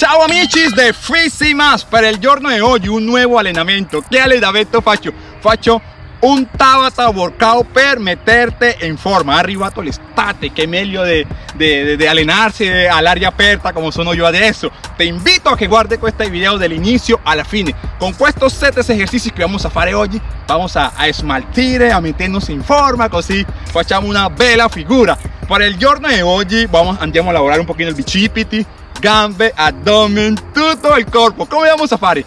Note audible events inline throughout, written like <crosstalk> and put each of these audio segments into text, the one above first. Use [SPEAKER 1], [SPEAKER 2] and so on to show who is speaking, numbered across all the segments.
[SPEAKER 1] Ciao amici de Freezy Más per il giorno di oggi un nuovo allenamento che allenamento faccio? Faccio un Tabata workout per metterte in forma. Arrivato l'estate, che è meglio di, allenarsi all'aria aperta come sono io adesso. Ti invito a che guardi questo video dall'inizio alla fine. Con questi 7 esercizi che vamos a fare oggi, vamos a, a a metternos in forma, così facciamo una bella figura. Per il giorno di oggi vamos, andiamo a lavorare un pochino il bicipiti, gambe, abdomen, tutto il corpo. Come vamos a fare?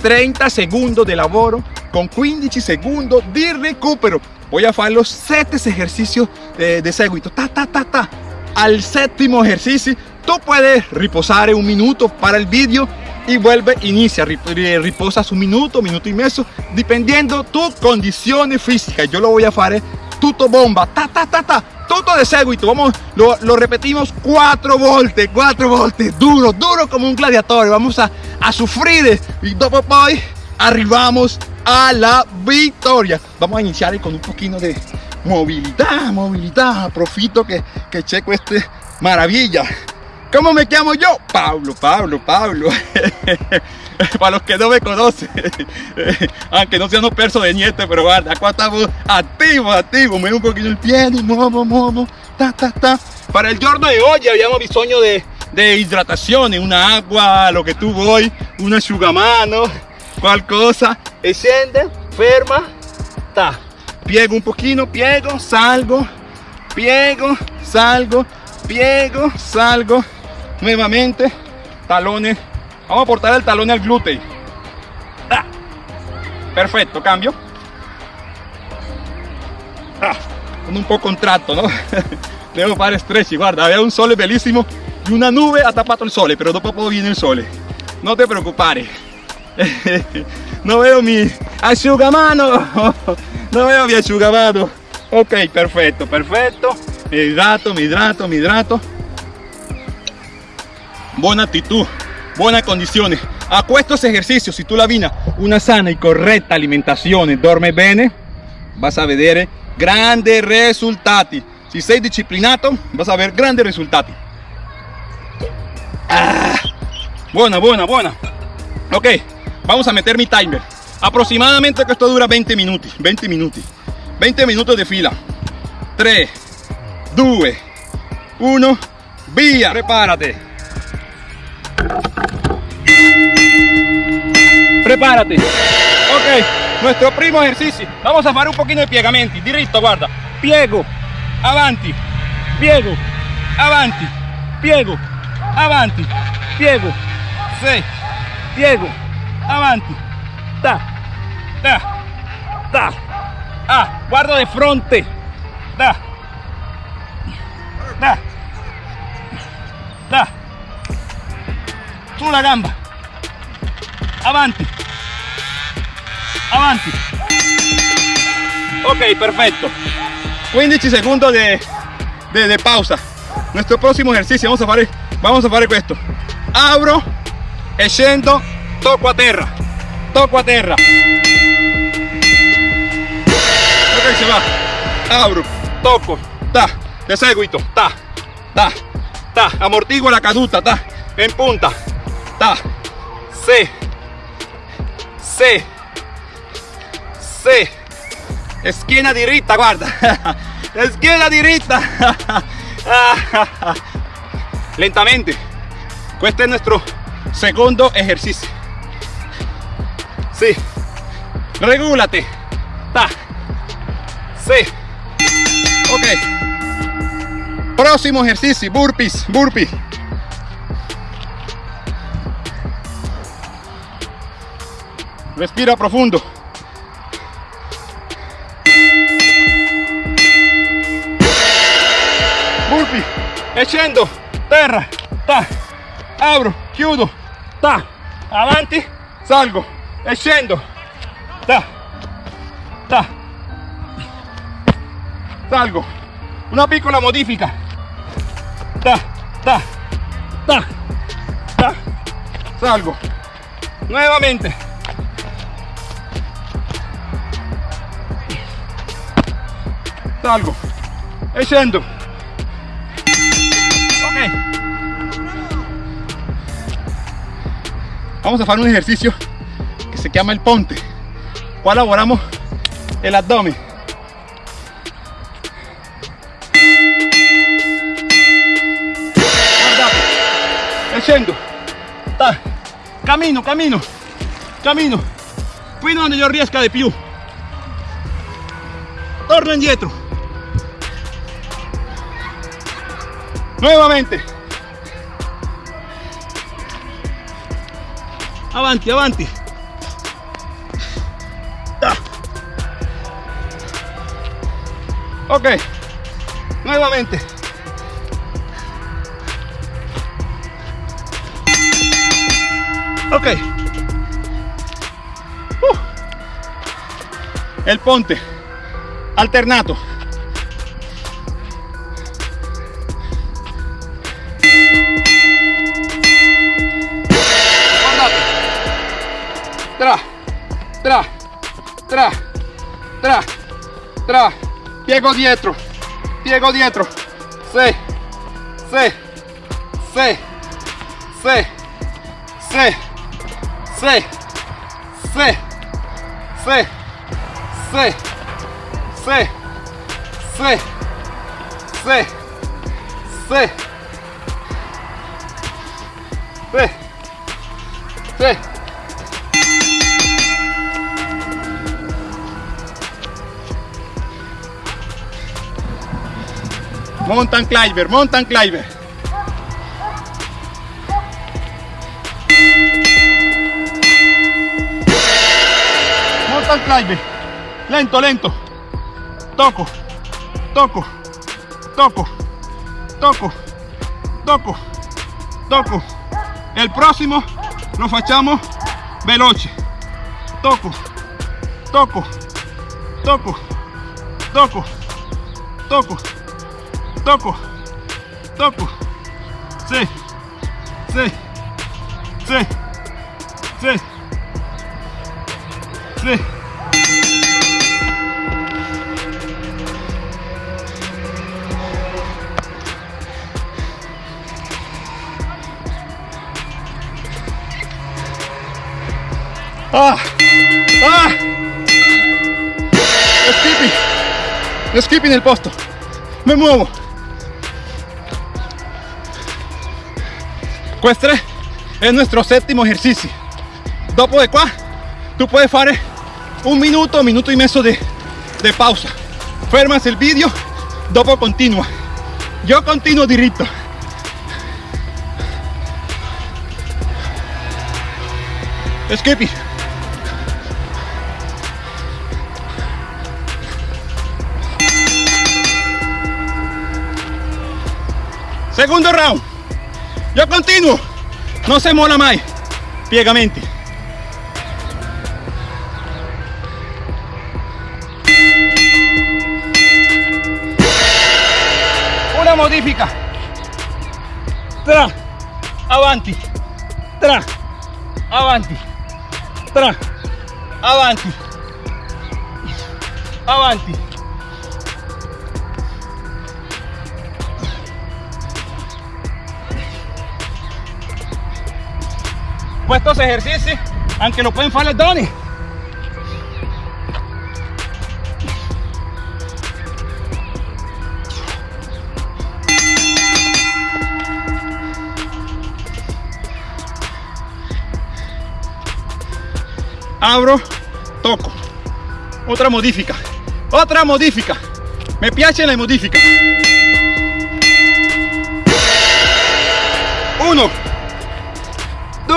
[SPEAKER 1] 30 secondi di lavoro con 15 secondi di recupero. Voy a fare los 7 ejercicios de, de seguito. Ta, ta, ta, ta. Al séptimo ejercicio, tú puedes reposar un minuto para el video y vuelve, inicia, riposas un minuto, minuto y medio, dependiendo tu condición física. Yo lo voy a hacer tutto bomba, ta, ta, ta, ta todo de seguito, vamos, lo, repetimos cuatro volte, cuatro volte, duro, duro como un gladiador, vamos a, a sufrir y dopo poi arrivamos a la victoria. Vamos a iniciar con un poquito de movilidad, movilidad, profito que, que checo este maravilla. ¿Cómo me llamo yo? Pablo, Pablo, Pablo. <laughs> <laughs> Para los que no me conocen, <laughs> aunque no sean perso de niete, pero guarda, acá estamos activos, activos. Me un poquito el pie, muevo, muevo, ta, ta, ta. Para el giorno de hoy habíamos bisogno de, de hidratación, una agua, lo que tú voy, una asciugamano, qualcosa. E scende, ferma, ta. Piego un poquito, piego, salgo, piego, salgo, piego, salgo nuevamente talones vamos a portar el talón al glúteo. Ah. perfecto cambio. Ah. un po' contratto no <laughs> devo fare stretch guarda había un sole bellísimo y una nube ha tapado el sole pero dopo viene el sole. No te preocupes. <laughs> No veo mi asciugamano <laughs> no veo mi asciugamano ok perfecto perfecto. Mi hidrato mi hidrato mi hidrato. Buena actitud, buenas condiciones. A estos ejercicios, si tú la vina una sana y correcta alimentación, duerme bene, vas a ver grandes resultados. Si sei disciplinato, vas a ver grandes resultados. Ah, buena, buena, buena. Ok, vamos a meter mi timer. Aproximadamente que esto dura 20 minutos, 20 minutos. 20 minutos de fila. 3, 2, 1, vía. Prepárate. Prepárate. Ok, nuestro primo ejercicio. Vamos a hacer un poquito de piegamenti. Diritto, guarda. Piego, avanti, piego, avanti, piego, avanti, piego, sí, piego, avanti, ta, ta, ta. Ah, guardo de frente. Da. Da. Da. Sulla gamba. Avanti. Avanti. Ok, perfecto. 15 segundos de, de, pausa. Nuestro próximo ejercicio, vamos a hacer, vamos a hacer esto. Abro e toco a terra. Toco a terra. Ok, se va. Abro, toco, ta, de seguito, ta, ta, ta, amortiguo la caduta, ta, en punta, ta, se, se, se, esquina diritta, guarda, <laughs> esquina diritta, <laughs> lentamente, este es nuestro segundo ejercicio, sí, regúlate, ta, sí, ok, próximo ejercicio, burpees, burpees, Respira profundo. Burpee. echando terra, ta. Abro, chiudo, ta. Avanti, salgo. E ta. Ta. Salgo. Una piccola modifica. Ta, ta, ta, ta. Salgo. Nuevamente. Salgo e scendo ok. Vamos a hacer un ejercicio que se llama el ponte. Laboramos el abdomen. Guardate e scendo Ta. cammino cammino cammino fino donde yo riesca de più torno indietro nuevamente. Avanti avanti. Ok. Nuevamente. Ok. Uh. el ponte. Alternato tra tra tra tra tra piego dietro piego dietro sì sì sì sì sì sì sì sì sì sì sì sì sì sì sì Mountain climber, mountain climber. Mountain climber. Lento, lento. Toco, toco, toco, toco, toco, toco. El próximo lo facciamo veloce. Toco, toco, toco, toco, toco toco, toco, sí, sí, sí, sí, sí. Ah, ah, skipping, skipping el posto, me muevo. ecuestre es nuestro séptimo ejercicio. dopo de qua tú puedes fare un minuto minuto e mezzo de pausa. Fermas el vídeo, dopo continua Yo continuo diritto skippy segundo round. Yo continuo. No se mola mai. Piegamenti. Una modifica. Tra. Avanti. Tra. Avanti. Tra. Avanti. Avanti. Pues estos ejercicios, aunque lo pueden fare le donne. Abro, toco. Otra modifica. Otra modifica. Me piace la modifica.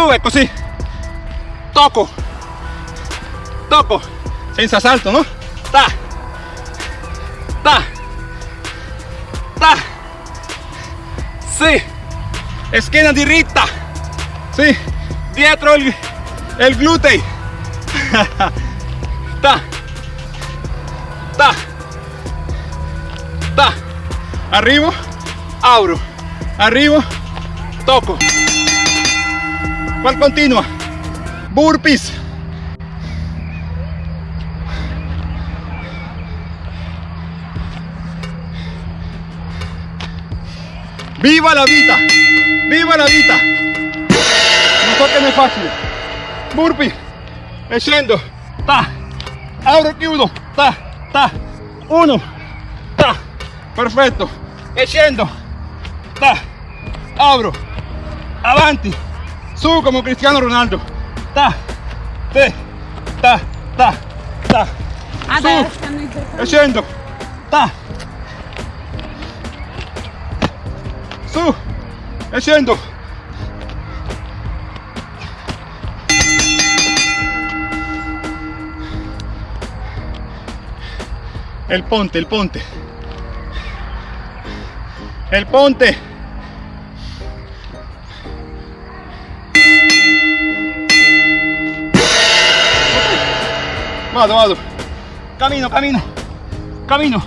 [SPEAKER 1] Due così tocco tocco senza salto no ta. Ta. Ta. Sì schiena diritta sì dietro il, il glutei ta. Ta. Ta. Arrivo auro arrivo tocco ¿Cuál continua? Burpees. ¡Viva la vida! ¡Viva la vida! No que no es fácil. burpee e scendo ta apro chiudo ta ta. Uno. Ta. Perfetto e scendo ta. Apro avanti su come Cristiano Ronaldo. Ta te ta ta ta. E scendo ta. Su scendo el ponte el ponte. El ponte vado camino camino. Camino.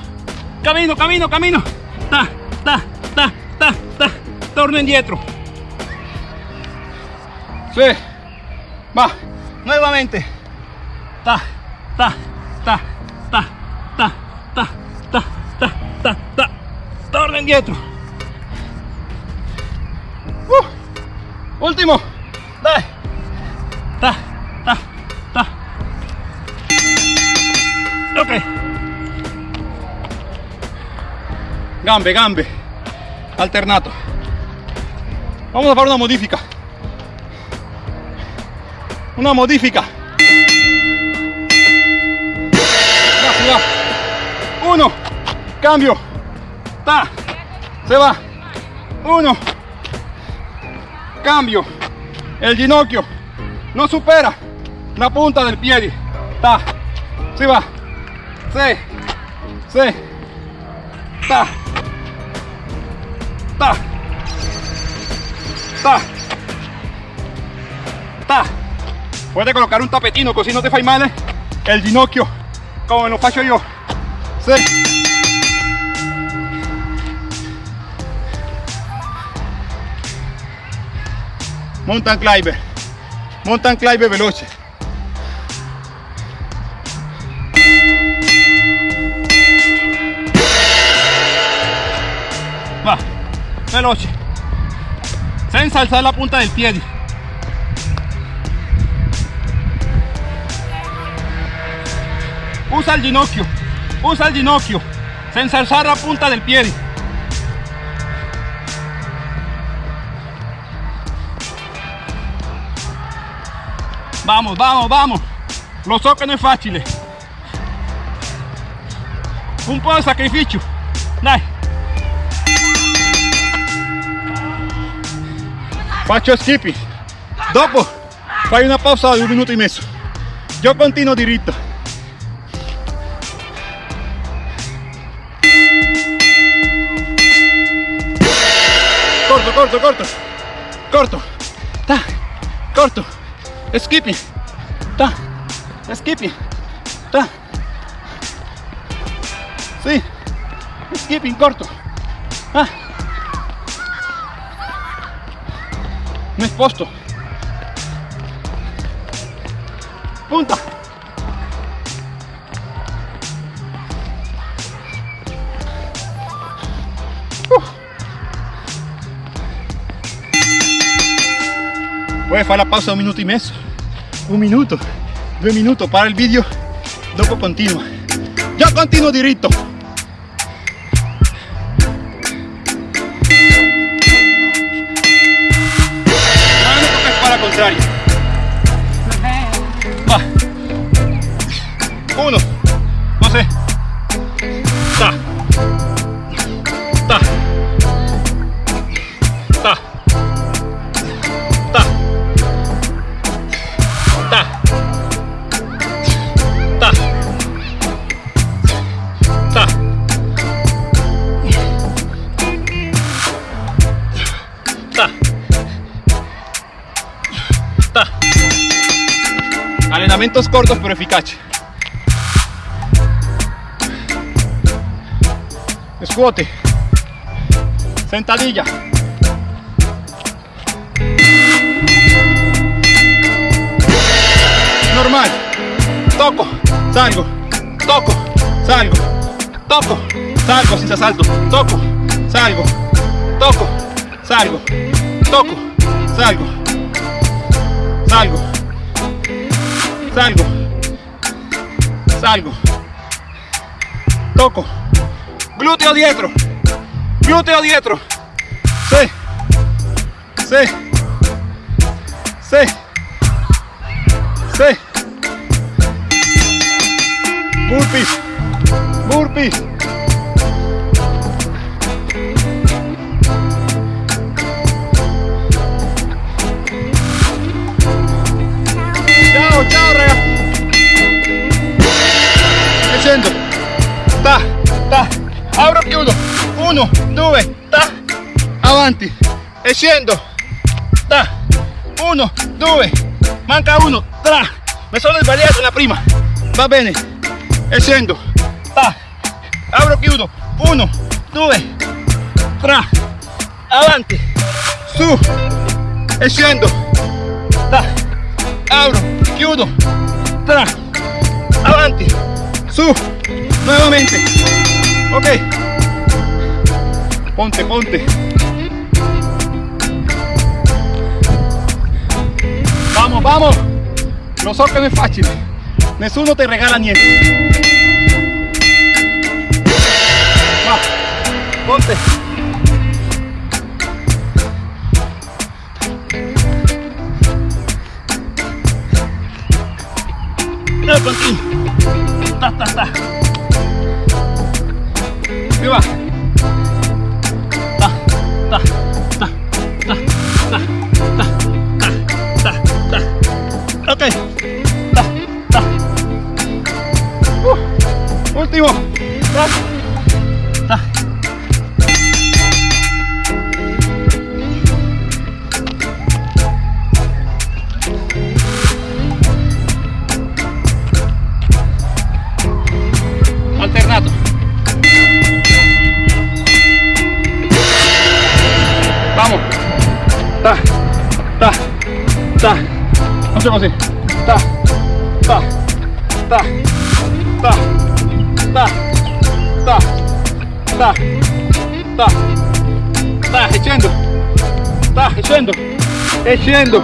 [SPEAKER 1] Camino camino camino. Ta ta ta ta ta. Torno indietro sí. Va nuevamente. Ta ta ta ta ta ta ta ta ta ta. Torno indietro Uh, último. Ta ta gambe gambe. Alternato. Vamos a fare una modifica. Una modifica. Se uno. Cambio. Ta. Se va. Uno. Cambio. El ginocchio. No supera la punta del piede ta. Si va se se ta. Ta. Ta. Ta. Puedes colocar un tapetino così no te fai male el ginocchio come lo faccio io se mountain climber. Mountain climber veloce veloce. Senza alzare la punta del piede usa il ginocchio usa il ginocchio. Senza alzare la punta del piede vamos vamos vamos. Lo so che non è un po' di sacrificio. Dai faccio skipping dopo fai una pausa di un minuto e mezzo. Io continuo diritto. Corto corto corto. Corto. Ta corto. Skipping ta skipping ta. Sì. Skipping corto. Ah no es posto. Punta Voy a hacer la pausa de un minuto y medio, un minuto, dos minutos para el vídeo, dopo continua. Yo continuo directo. Allenamientos cortos pero eficaces. Scuote. Sentadilla. Normal. Toco, salgo, toco, salgo, toco, salgo sin salto, toco, salgo, toco, salgo, toco, salgo, salgo, salgo, salgo, toco, glúteo dietro, glúteo dietro, sí, sí, sí, sí, burpees, burpees. 1 2 ta avanti e ta 1 2 manca 1 tra mi sono sbagliato la prima va bene e ta apro chiudo 1 2 tra avanti su e ta apro chiudo tra avanti su nuevamente ok. Ponte, ponte. Vamos, vamos. Lo so che non è facile. Nessuno ti regala niente. Va. Ponte. No, continuo. Ta, ta, ta. Più va. Ta, Okay. Ta, ta. Uh, último. Ta. Ta. Facciamo così. Ta, ta, ta, ta, ta, ta, ta, ta, ta, e scendo. Ta, e scendo. E scendo.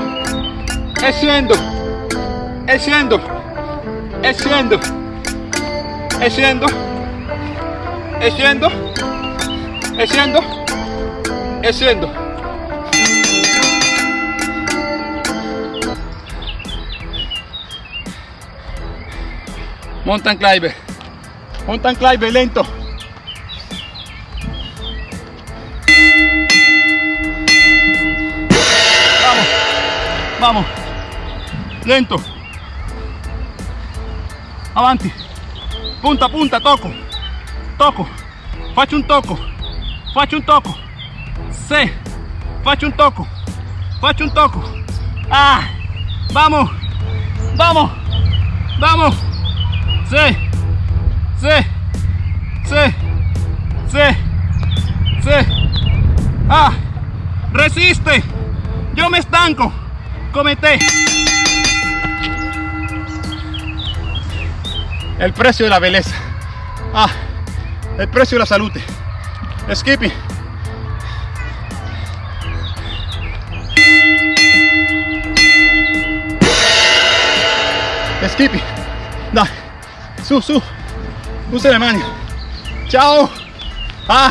[SPEAKER 1] E scendo. E scendo. E Mountain climber. Mountain climber lento. Vamos. Vamos. Lento. Avanti. Punta punta, tocco. Tocco. Faccio un tocco. Faccio un tocco. Se. Faccio un tocco. Faccio un tocco. Ah. Vamos. Vamos. Vamos. Sí, sí, sí, sí, sí. Ah, resiste. Yo me estanco. Comete. El precio de la belleza. Ah, el precio de la salud. Skippy. Skippy. Dai. Su, su. Usa la mano. Chao. Ah,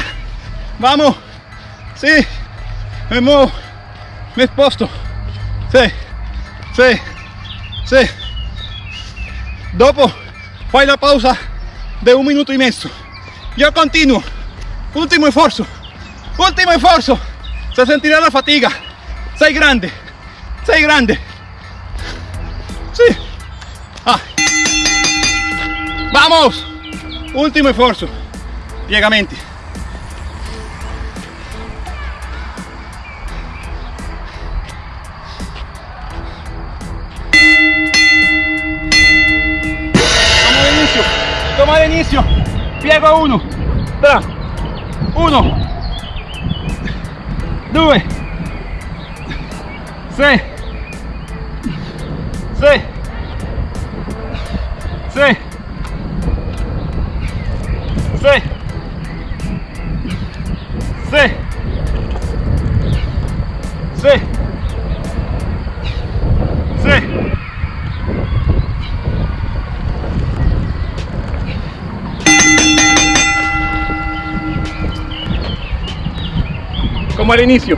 [SPEAKER 1] vamos. Sí. Me muevo. Me exposto. Sí. Sí. Sí. Dopo fai la pausa de un minuto y medio. Yo continuo. Último esfuerzo. Último esfuerzo. Se sentirá la fatiga. Sei grande. Sei grande. Sí. Ah vamos último esfuerzo. Piegamenti toma el inicio. Toma el inicio. Piego a uno. Tra. Uno. Dos seis al inicio.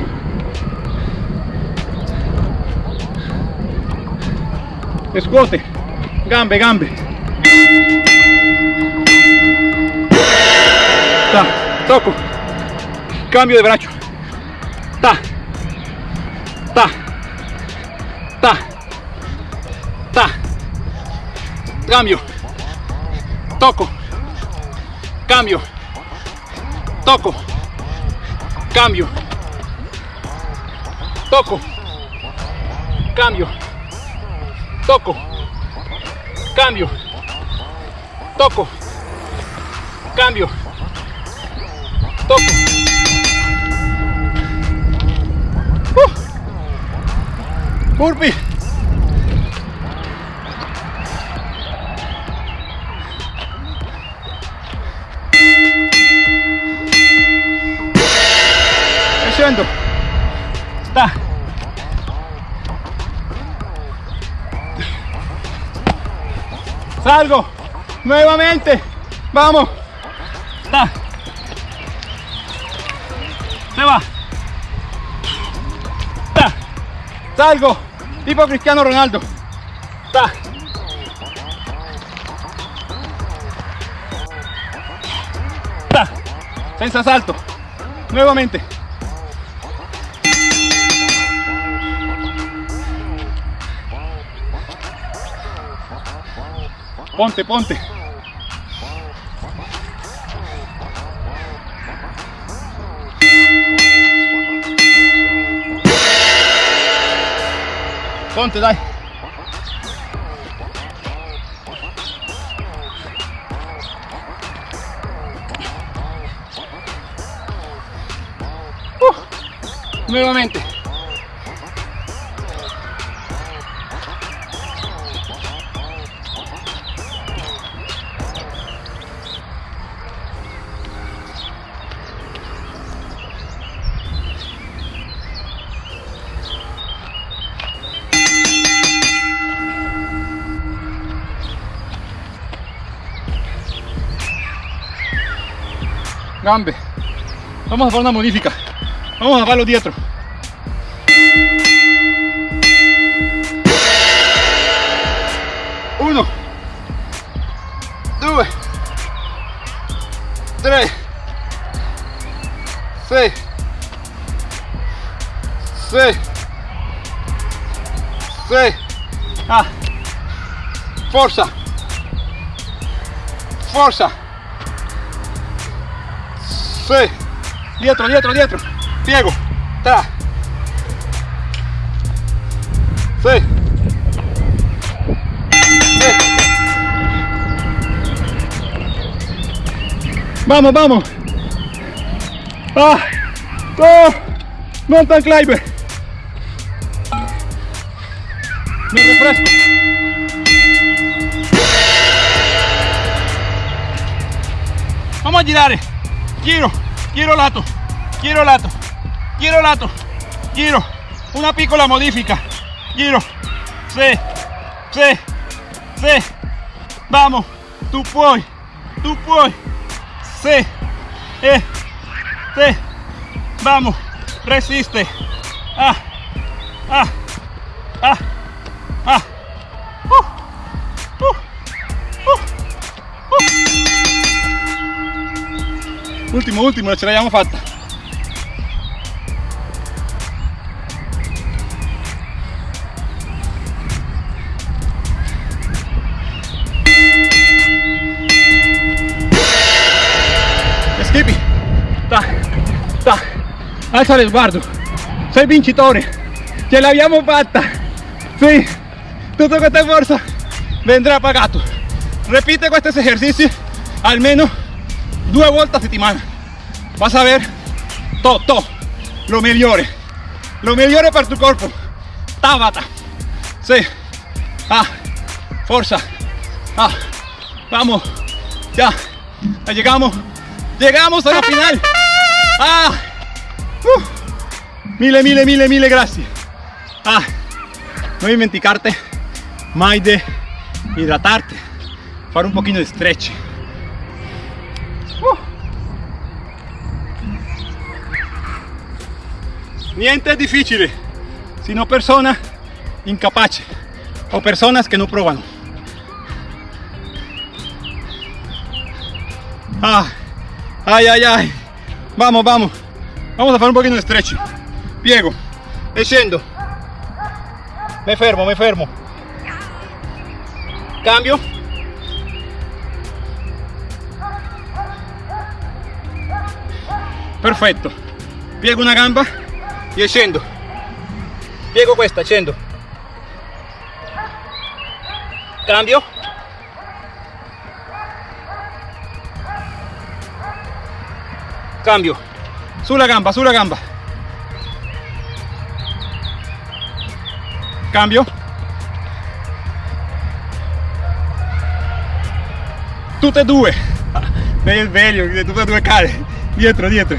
[SPEAKER 1] Escote, gambe, gambe. Ta, toco. Cambio de brazo. Ta. Ta. Ta. Ta. Cambio. Toco. Cambio. Toco. Cambio. Toco. Cambio. Toco. Cambio. Toco. Cambio. Toco. Uh. Salgo. Nuevamente. Vamos. Está. Se va. Está. Salgo. Tipo Cristiano Ronaldo. Está. Está. Senza salto. Nuevamente. Ponte, ponte. Ponte, dai. Uh, nuevamente. Vamos a hacer una modifica. Vamos a farlo dietro. Uno, due, tre, sei, sei, sei. Ah, forza, forza. Sí. Dietro, dietro, dietro. Piego. Tra. Sí. Vamos, vamos. Ah. Oh. Mountain climber. Me refresco. Vamos a girar. Giro, giro lato, giro lato, giro lato, giro. Una piccola modifica. Giro. Sí, sí, sí. Vamos. Tú puoi. Tú puoi. Sí. Eh. Sí. Vamos. Resiste. Ah. Ah. Ah. Ultimo, ultimo, ce l'abbiamo fatta. Skippy, ta, ta, alza lo sguardo, sei vincitore, ce l'abbiamo fatta, sì, tutto questo sforzo vendrà pagato. Repite questi esercizi almeno due volte a settimana. Vas a ver. Todo, lo migliore, lo migliore per tu corpo. Tabata, sí, ah, forza, ah, vamos, ya, llegamos, llegamos a la final. Ah, uh, mille, mille, mille, mille gracias. Ah, no dimenticarte mai de hidratarte, fare un poquito de stretch. Niente è difficile, sino personas incapaces o personas que no provano. Ah, ay, ay, ay. Vamos, vamos. Vamos a hacer un poquito de stretching. Piego. E. Me fermo, me fermo. Cambio. Perfetto. Piego una gamba e scendo. Piego questa, scendo. Cambio. Cambio. Sulla gamba, sulla gamba. Cambio. Tutte e due. Meglio il meglio, tutte e due cade. Dietro, dietro.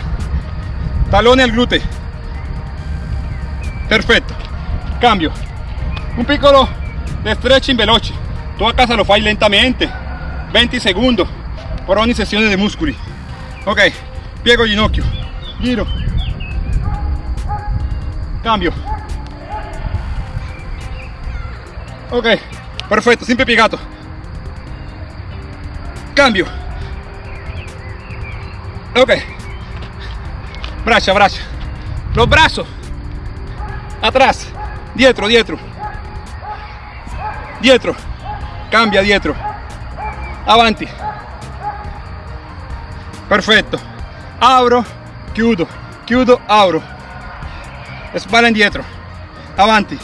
[SPEAKER 1] Talone al glúteo. Perfetto. Cambio. Un piccolo de stretching veloce. Tu casa lo fai lentamente. 20 segundos por ogni sessione di muscoli. Ok, piego ginocchio. Giro. Cambio. Ok, perfetto, sempre piegato. Cambio. Ok. Braccia, braccia. Los brazos. Atrás. Dietro, dietro. Dietro. Cambia dietro. Avanti. Perfetto. Abro, chiudo, chiudo, apro. Spalla indietro. Avanti.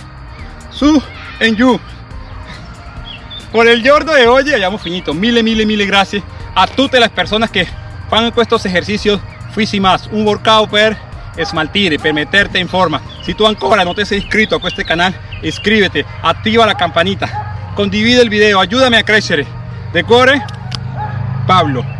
[SPEAKER 1] Su e giù. Por el giorno de hoy hayamos finito. Mille, mille, mille gracias a todas las personas que fan estos ejercicios Fui más un workout per smaltire, per en forma. Si tú ancora no te has inscrito a este canal, inscríbete, activa la campanita, condivide el video, ayúdame a crecer. De cuore, Pablo.